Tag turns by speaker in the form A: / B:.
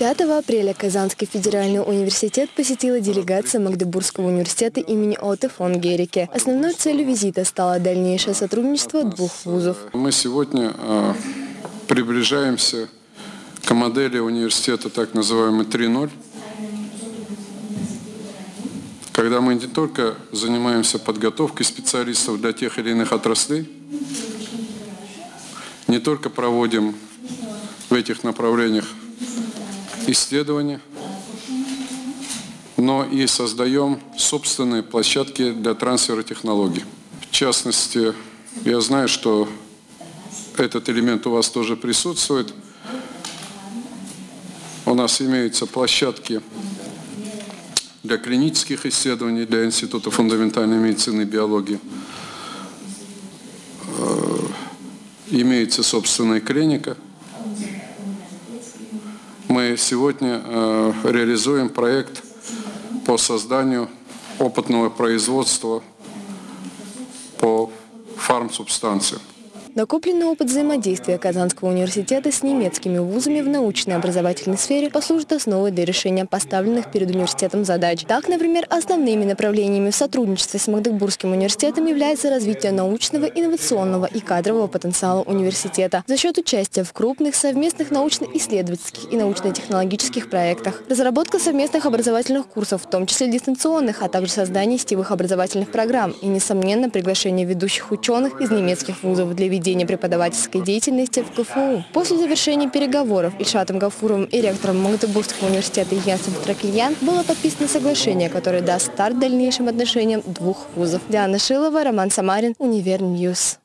A: 5 апреля Казанский федеральный университет посетила делегация Магдебургского университета имени Оте фон Герике. Основной целью визита стало дальнейшее сотрудничество двух вузов.
B: Мы сегодня э, приближаемся к модели университета так называемый 3.0, когда мы не только занимаемся подготовкой специалистов для тех или иных отраслей, не только проводим в этих направлениях исследования, но и создаем собственные площадки для трансфера технологий. В частности, я знаю, что этот элемент у вас тоже присутствует. У нас имеются площадки для клинических исследований, для Института фундаментальной медицины и биологии. Э, имеется собственная клиника – мы сегодня э, реализуем проект по созданию опытного производства по фармсубстанциям.
A: Накопленный опыт взаимодействия Казанского университета с немецкими вузами в научной образовательной сфере послужит основой для решения поставленных перед университетом задач. Так, например, основными направлениями в сотрудничестве с Магдебургским университетом является развитие научного, инновационного и кадрового потенциала университета за счет участия в крупных совместных научно-исследовательских и научно-технологических проектах, разработка совместных образовательных курсов, в том числе дистанционных, а также создание сетевых образовательных программ и, несомненно, приглашение ведущих ученых из немецких вузов для ведения ведения преподавательской деятельности в КФУ. После завершения переговоров Ильшатом Гафуровым и ректором Магдебургского университета Йенсом Штракельяном было подписано соглашение, которое даст старт дальнейшим отношениям двух вузов. Диана Шилова, Роман Самарин, Univer News.